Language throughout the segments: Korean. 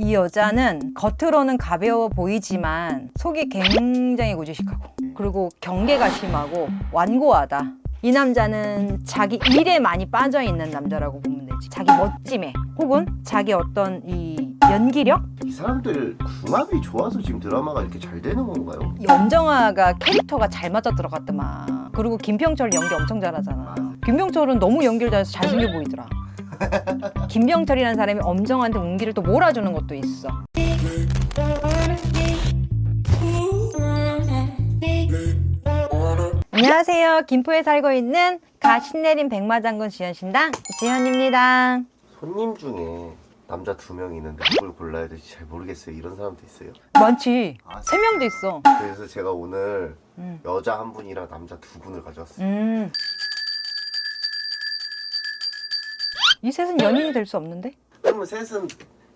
이 여자는 겉으로는 가벼워 보이지만 속이 굉장히 고지식하고 그리고 경계가 심하고 완고하다. 이 남자는 자기 일에 많이 빠져 있는 남자라고 보면 되지. 자기 멋짐에 혹은 자기 어떤 이 연기력? 이 사람들 궁합이 좋아서 지금 드라마가 이렇게 잘 되는 건가요? 염정아가 캐릭터가 잘 맞아 들어갔더만. 그리고 김병철 연기 엄청 잘하잖아. 김병철은 너무 연기를 잘해서 잘생겨 보이더라. 김병철이라는 사람이 엄정한테 운기를 또 몰아주는 것도 있어. 안녕하세요. 김포에 살고 있는 가 신내림 백마장군 지현신당 지현입니다. 손님 중에 남자 두 명 있는데 누굴 골라야 될지 잘 모르겠어요. 이런 사람도 있어요. 많지. 아, 세 명도 있어. 그래서 제가 오늘 음. 여자 한 분이랑 남자 두 분을 가져왔어요. 음. 이 셋은 연인이 될 수 없는데? 그러면 셋은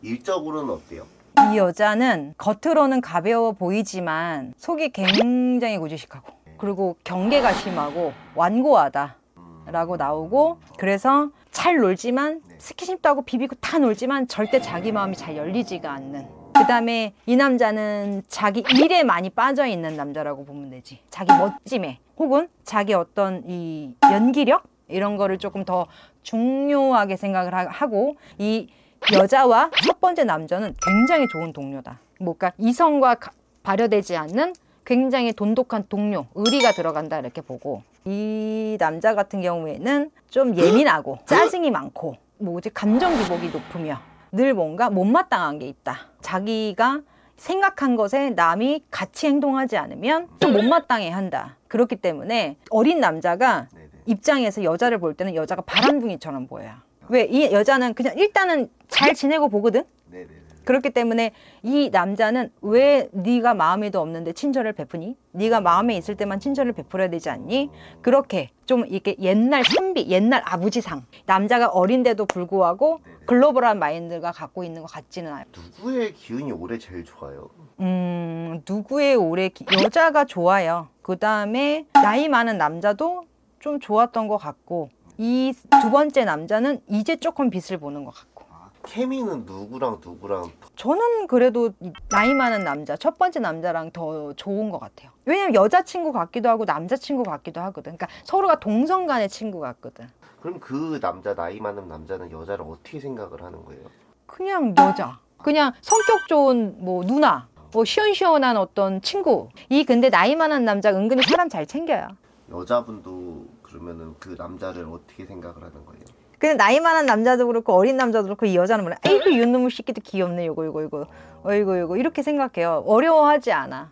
일적으로는 어때요? 이 여자는 겉으로는 가벼워 보이지만 속이 굉장히 고지식하고 그리고 경계가 심하고 완고하다 음, 라고 나오고 그래서 잘 놀지만 스킨십도 하고 비비고 다 놀지만 절대 자기 마음이 잘 열리지가 않는 그 다음에 이 남자는 자기 일에 많이 빠져 있는 남자라고 보면 되지 자기 멋짐에 혹은 자기 어떤 이 연기력 이런 거를 조금 더 중요하게 생각을 하- 하고 이 여자와 첫 번째 남자는 굉장히 좋은 동료다 뭐까 이성과 가- 발효되지 않는 굉장히 돈독한 동료, 의리가 들어간다 이렇게 보고 이 남자 같은 경우에는 좀 예민하고 짜증이 많고 뭐지 감정 기복이 높으며 늘 뭔가 못마땅한 게 있다. 자기가 생각한 것에 남이 같이 행동하지 않으면 좀 못마땅해 한다. 그렇기 때문에 어린 남자가. 입장에서 여자를 볼 때는 여자가 바람둥이처럼 보여요. 왜 이 여자는 그냥 일단은 잘 지내고 보거든. 네네네. 그렇기 때문에 이 남자는 왜 네가 마음에도 없는데 친절을 베푸니? 네가 마음에 있을 때만 친절을 베풀어야 되지 않니? 그렇게 좀 이렇게 옛날 선비, 옛날 아버지상 남자가 어린데도 불구하고 글로벌한 마인드가 갖고 있는 것 같지는 않아요. 누구의 기운이 올해 제일 좋아요? 음, 누구의 올해 기- 여자가 좋아요. 그 다음에 나이 많은 남자도 좀 좋았던 것 같고 이 두 번째 남자는 이제 조금 빛을 보는 것 같고. 케미는 누구랑 누구랑 저는 그래도 이 나이 많은 남자, 첫 번째 남자랑 더 좋은 것 같아요. 왜냐면 여자친구 같기도 하고 남자친구 같기도 하거든. 그러니까 서로가 동성 간의 친구 같거든. 그럼 그 남자 나이 많은 남자는 여자를 어떻게 생각을 하는 거예요? 그냥 여자. 그냥 성격 좋은 뭐 누나. 뭐 시원시원한 어떤 친구. 이 근데 나이 많은 남자 은근히 사람 잘 챙겨요. 여자분도 그러면은 그 남자를 어떻게 생각을 하는 거예요? 근데 나이 많은 남자도 그렇고 어린 남자도 그렇고 이 여자는 뭐래? 에이그 이놈의 새끼도 귀엽네. 요거 요거 요거. 어이구 요거 이렇게 생각해요. 어려워하지 않아.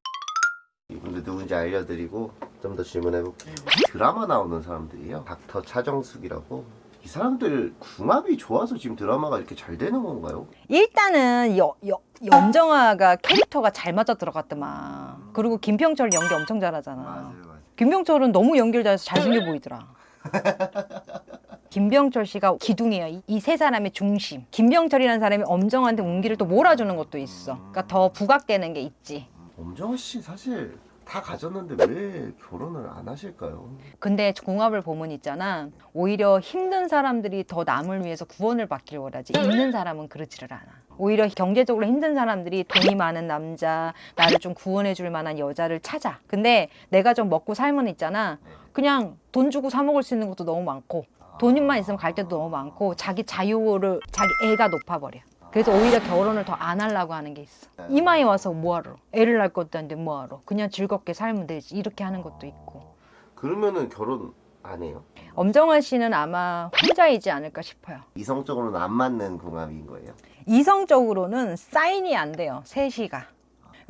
이분들 누군지 알려드리고 좀 더 질문해볼게요. 드라마 나오는 사람들이요. 닥터 차정숙이라고. 이 사람들 궁합이 좋아서 지금 드라마가 이렇게 잘 되는 건가요? 일단은 여, 여, 염정아가 캐릭터가 잘 맞아 들어갔더만. 그리고 김병철 연기 엄청 잘하잖아. 맞아요. 김병철은 너무 잘해서 잘생겨 보이더라. 김병철 씨가 기둥이에요. 이 세 사람의 중심. 김병철이라는 사람이 엄정한테 운기를 또 몰아주는 것도 있어. 그러니까 더 부각되는 게 있지. 엄정화 씨 사실 다 가졌는데 왜 결혼을 안 하실까요? 근데 궁합을 보면 있잖아. 오히려 힘든 사람들이 더 남을 위해서 구원을 받길 원하지. 있는 사람은 그러지를 않아. 오히려 경제적으로 힘든 사람들이 돈이 많은 남자, 나를 좀 구원해 줄 만한 여자를 찾아. 근데 내가 좀 먹고 살면 있잖아. 그냥 돈 주고 사 먹을 수 있는 것도 너무 많고, 돈만 있으면 갈 때도 너무 많고, 자기 자유를, 자기 애가 높아버려. 그래서 오히려 결혼을 더 안 하려고 하는 게 있어. 이마에 와서 뭐하러? 애를 낳을 것도 아닌데 뭐하러? 그냥 즐겁게 살면 되지. 이렇게 하는 것도 있고. 그러면은 결혼 안 해요? 엄정화 씨는 아마 혼자이지 않을까 싶어요. 이성적으로는 안 맞는 궁합인 거예요? 이성적으로는 사인이 안 돼요. 셋이가.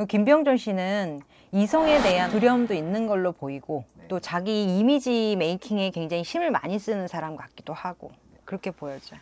김병준 씨는 이성에 대한 두려움도 있는 걸로 보이고 또 자기 이미지 메이킹에 굉장히 힘을 많이 쓰는 사람 같기도 하고 그렇게 보여져요.